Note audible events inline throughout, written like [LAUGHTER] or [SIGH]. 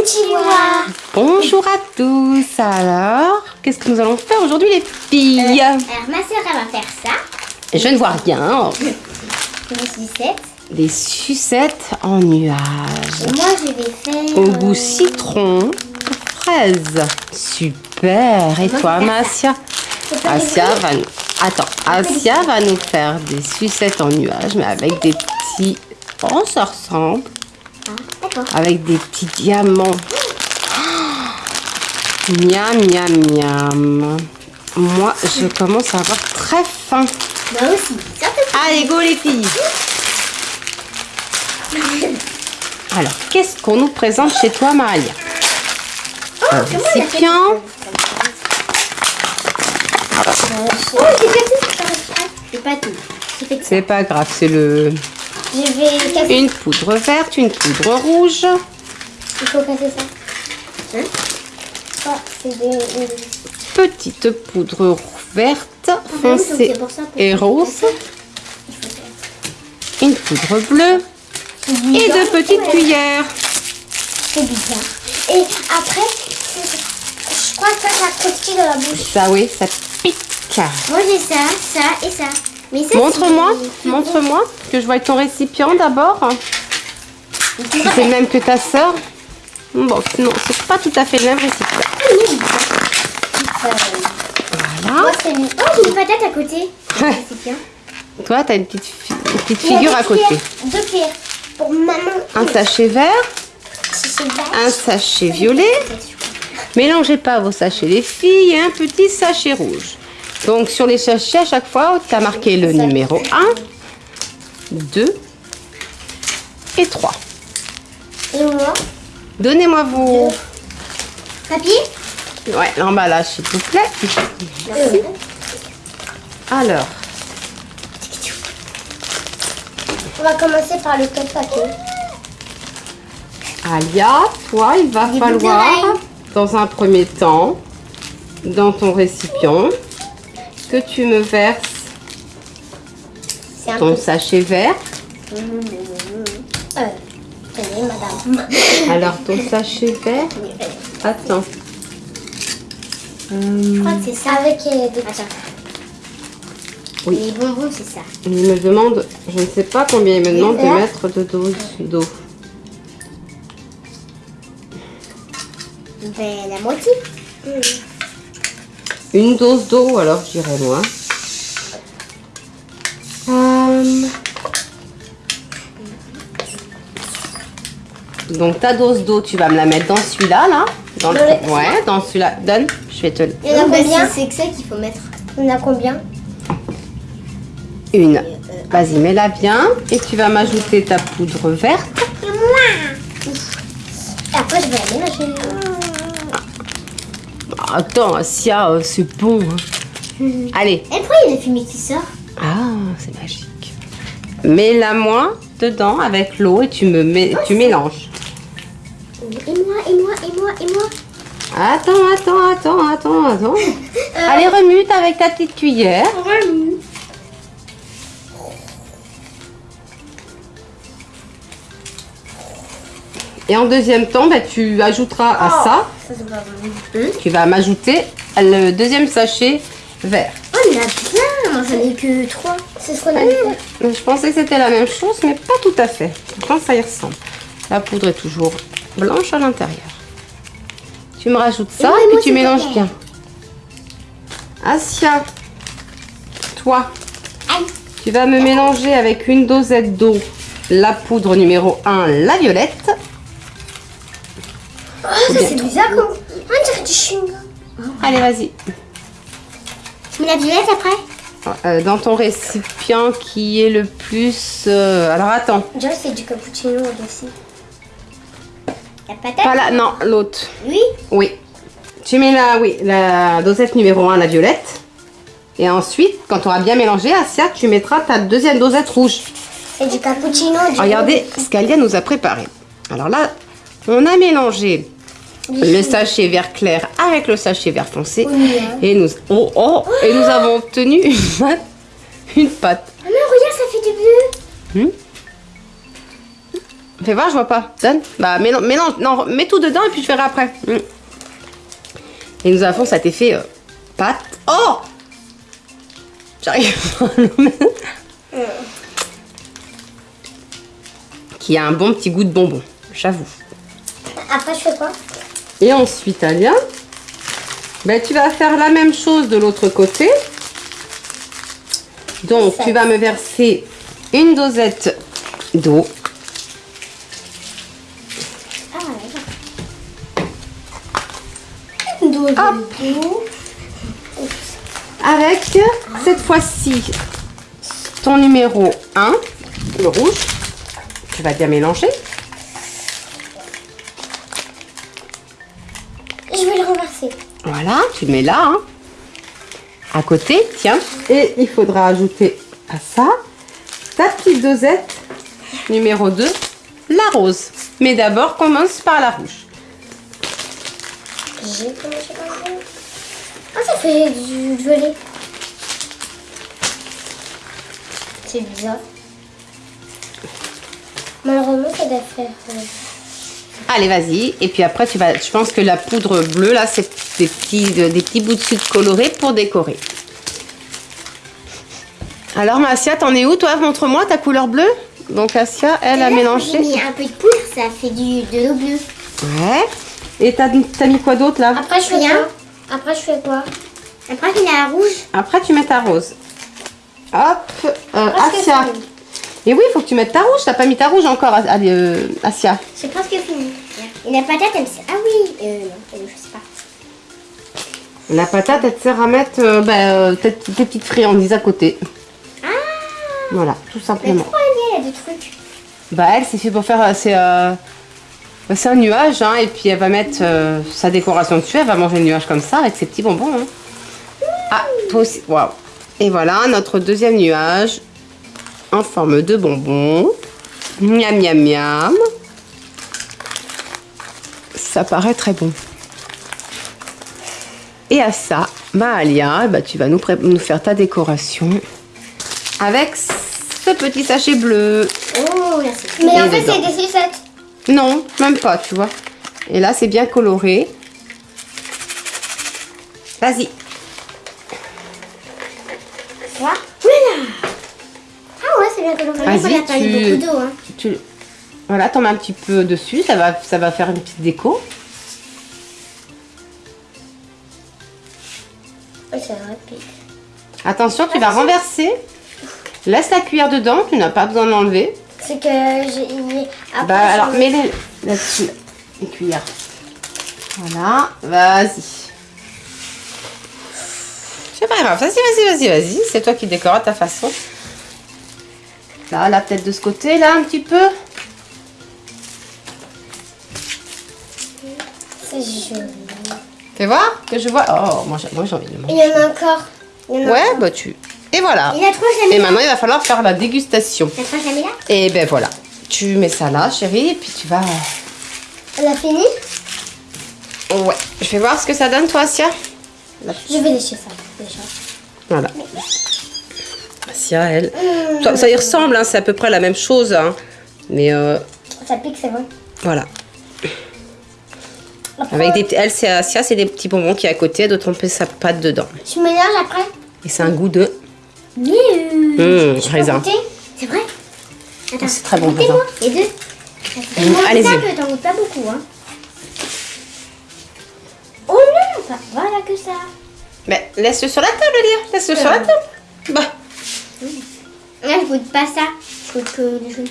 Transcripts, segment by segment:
Konnichiwa. Bonjour à tous. Alors, qu'est-ce que nous allons faire aujourd'hui les filles Alors, ma soeur, elle va faire ça. Je ne vois rien. Des sucettes. Des sucettes en nuage. Et moi, je vais faire... Au euh, goût citron, fraise. Super. Et toi, Masia Asia va nous... Attends, Asia va nous faire des sucettes en nuage, mais avec des petits... Oh, ça ressemble. Ah. Avec des petits diamants. [GASPS] Miam, miam, miam. Moi, je commence à avoir très faim. Moi aussi. Ça te Allez, go les filles Alors, qu'est-ce qu'on nous présente chez toi, Maria? Oh, Un récipient. Oh. C'est pas tout. C'est pas grave, c'est le... Je vais casser. Une poudre verte, une poudre rouge. Il faut casser ça. Hein Oh, c'est des... Petite poudre verte, Ah, foncée et rose. Une poudre bleue et deux petites Ouais, cuillères. C'est bizarre. Et après, je crois que ça, ça croustille dans la bouche. Ça, oui, ça pique. Moi, j'ai ça, ça et ça. Montre-moi, montre-moi, que je vois ton récipient d'abord. C'est le même que ta sœur. Bon, non, c'est pas tout à fait le même récipient. Euh, Voilà. c'est une... Oh, j'ai une patate à côté. Toi, t'as une petite, fi- une petite figure à côté. Deux cuillères. Pour maman. Un sachet vert, un sachet violet. Mélangez pas vos sachets, les filles, et un petit sachet rouge. Donc, sur les sachets, à chaque fois, tu as marqué le numéro 1, 2 et 3. Et moi Donnez-moi vos... Papier? Ouais, l'emballage, s'il vous plaît. Euh, Alors, On va commencer par le code papier. Alia, toi, il va falloir, dans un premier temps, dans ton récipient, que tu me verses C'est un ton peu... sachet vert. Euh, tenez, madame. [COUGHS] Alors, ton sachet vert, attends. Euh, Je crois que c'est ça. Avec euh, des... Attends. Oui. Les bonbons, c'est ça. il me demande, je ne sais pas combien il me demande de mettre de dose d'eau. Ben, la moitié. Une dose d'eau, alors je dirais moi. Euh, Donc ta dose d'eau, tu vas me la mettre dans celui-là, là. Dans le... Dans le- Ouais, dans celui-là. Donne, je vais te le... Il y en a combien C'est que ça qu'il faut mettre. Il y en a combien? Une. Vas-y, mets-la bien. Et tu vas m'ajouter ta poudre verte. Et après, je vais la Attends, Asia, euh, c'est bon. hein. Allez. Et pourquoi il y a la fumée qui sort? Ah, c'est magique. Mets-la-moi dedans avec l'eau et tu me mets, tu mélanges. Et moi, et moi, et moi, et moi. Attends, attends, attends, attends, attends. [LAUGHS] Allez, remue avec ta petite cuillère. Et en deuxième temps, bah, tu ajouteras à ça, Ça, bon. tu vas m'ajouter le deuxième sachet vert. Oh, il y en a plein. J'en ai que trois. C'est ce qu'on a fait. Je pensais que c'était la même chose, mais pas tout à fait. Pourtant, ça y ressemble. La poudre est toujours blanche à l'intérieur. Tu me rajoutes ça Et moi, et, et moi, puis tu mélanges pareil. bien. Asia, toi, Aïe. tu vas me mélanger avec une dosette d'eau la poudre numéro 1, la violette. Oh, ça, c'est bizarre comme. On dirait du chewing-gum. Allez, vas-y. Tu mets la violette après Euh, dans ton récipient qui est le plus... euh, alors, attends. Que c'est du cappuccino aussi. La patate Pas là, non, l'autre. Oui. Oui. Tu mets la, oui, la dosette numéro 1, la violette. Et ensuite, quand tu auras bien mélangé, Asia, tu mettras ta deuxième dosette rouge. C'est du cappuccino. Du Regardez ce qu'Alia nous a préparé. Alors là, on a mélangé le sachet vert clair avec le sachet vert foncé. Hein. Et nous, oh, oh, et nous avons obtenu une pâte. Une pâte. Ah non, regarde, ça fait du bleu. Hmm? Fais voir, je vois pas. Donne. Bah. Non, mets tout dedans et puis je verrai après. Mm. Et nous avons cet effet euh, pâte. Oh J'arrive pas à mettre. Qui a un bon petit goût de bonbon, j'avoue. Après, je fais quoi? Et ensuite, Alia, ben, tu vas faire la même chose de l'autre côté. Donc, tu vas me verser une dosette d'eau. Ah. Avec, cette fois-ci, ton numéro 1, le rouge. Tu vas bien mélanger. Voilà, tu le mets là. hein. À côté, tiens. Et il faudra ajouter à ça ta petite dosette numéro 2, la rose. Mais d'abord, commence par la rouge. J'ai commencé par le rouge. Ah, ça fait du violet. C'est bizarre. Malheureusement, ça doit faire. Allez, vas-y. Et puis après, tu vas. Je pense que la poudre bleue, là, c'est des petits, des petits bouts de sucre colorés pour décorer. Alors, Massia, t'en es où, toi? Montre-moi ta couleur bleue. Donc, Assia, elle a mélangé. J'ai mis un peu de poudre, ça fait du, de l'eau bleue. Ouais. Et t'as t'as mis quoi d'autre, là? Après, je fais quoi? Après, je fais quoi? Après, y a la rouge. Après, tu mets ta rose. Hop. Euh, Assia. Et oui, il faut que tu mettes ta rouge. T'as pas mis ta rouge encore, euh, Assia. C'est presque fini. Et la patate, elle me sert. Ah oui euh, Non, je sais pas. La patate, elle te sert à mettre euh, bah, euh, tes, tes petites friandises à côté. Ah Voilà, tout Mais simplement. il y a des trucs Bah elle, c'est fait pour faire, c'est euh, un nuage, hein, et puis elle va mettre sa décoration dessus, elle va manger le nuage comme ça avec ses petits bonbons. hein. Ah, toi aussi, waouh. Et voilà notre deuxième nuage en forme de bonbons. Miam miam miam. Ça paraît très bon. Et à ça, Mahalia, bah, tu vas nous, faire ta décoration avec ce petit sachet bleu. Oh, là, c'est Mais en fait, c'est des sucettes. Non, même pas, tu vois. Et là, c'est bien coloré. Vas-y. Voilà Vas-y, pas tu- mis beaucoup d'eau. Hein. Tu, voilà, t'en mets un petit peu dessus, ça va, ça va faire une petite déco. Rapide. Attention, tu vas renverser. Laisse la cuillère dedans, tu n'as pas besoin de l'enlever. C'est que j'ai. Après, Bah alors, mets-les là-dessus, les cuillères. Voilà, vas-y. C'est pas grave, vas-y, vas-y, vas-y, vas-y. C'est toi qui décore à ta façon. Là, là, peut-être de ce côté, là, un petit peu. C'est joli. Fais voir que je vois. Oh, moi, j'ai envie de le Il manger. y en a encore. En a Ouais, encore. bah tu. Et voilà. Il y a trois Et maintenant, il va falloir faire la dégustation. Il y a trois jamais là Et ben voilà. Tu mets ça là, chérie, et puis tu vas. On a fini Ouais. Je vais voir ce que ça donne, toi, Asia. Je vais lécher ça déjà. Voilà. Asia, elle. Ça, ça y ressemble, hein, c'est à peu près la même chose. hein. Mais euh, Ça pique, c'est bon. voilà. Après, Avec des, elle, c'est Asia, c'est des petits bonbons qui est à côté, de tremper sa pâte dedans. Je mélange après? Et c'est un goût de. Mmh, je raisin. C'est vrai? Attends, c'est très bon, Les deux. Mmh, allez-y. t'en goûtes pas beaucoup, hein. Oh non pas- Voilà que ça. Mais laisse-le sur la table, Lia. Laisse-le sur la Euh. table. Bah. Là, je goûte pas ça. Je goûte que les jaunes.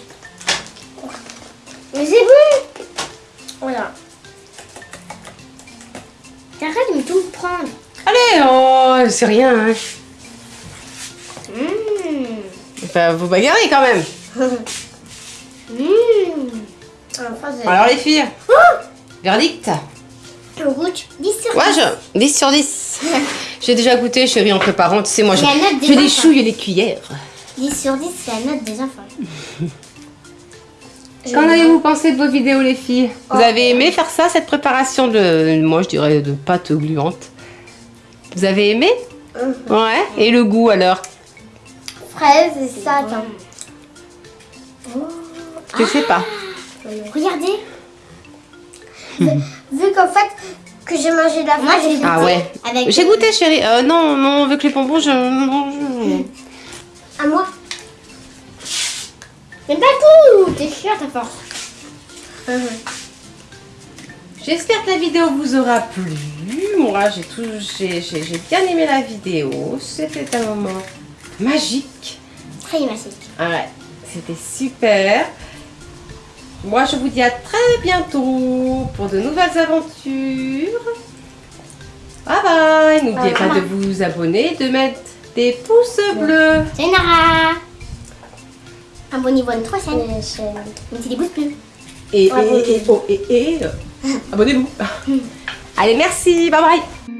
Mais c'est bon Voilà. T'arrêtes de me tout prendre. Allez, oh, c'est rien. Hein. Mmh. Enfin, vous bagarrez quand même. [LAUGHS] Mmh. Enfin, c'est- Alors, les filles, Oh verdict goûte 10 sur 10. Ouais, je... 10 sur 10. [LAUGHS] J'ai déjà goûté, chérie, en préparant. Tu sais, moi, je, je les chouille les cuillères. 10 sur 10, c'est la note des enfants. [LAUGHS] Qu'en avez-vous pensé de vos vidéos, les filles? Vous Oh. avez aimé faire ça, cette préparation de, moi, je dirais, de pâte gluante? Vous avez aimé? Mhm. Ouais. Et le goût, alors? Fraise et ça, attends. Oh. Je sais pas. Regardez. vu [LAUGHS] vu qu'en fait, que j'ai mangé la Moi, j'ai Ah ouais. J'ai goûté, chérie. Euh, non, non, avec les bonbons, je. À moi. Mais pas tout T'es chiante à force. J'espère que la vidéo vous aura plu. Moi, j'ai tout, j'ai bien aimé la vidéo. C'était un moment magique. Très magique. Ouais, c'était super. Moi, je vous dis à très bientôt pour de nouvelles aventures. Bye bye. N'oubliez pas de vous abonner, de mettre des pouces bleus. C'est Nara. Abonnez-vous à notre chaîne. Mettez des pouces bleus. Et, et, et, oh, et, et, euh, abonnez-vous. [LAUGHS] Allez, merci. Bye bye.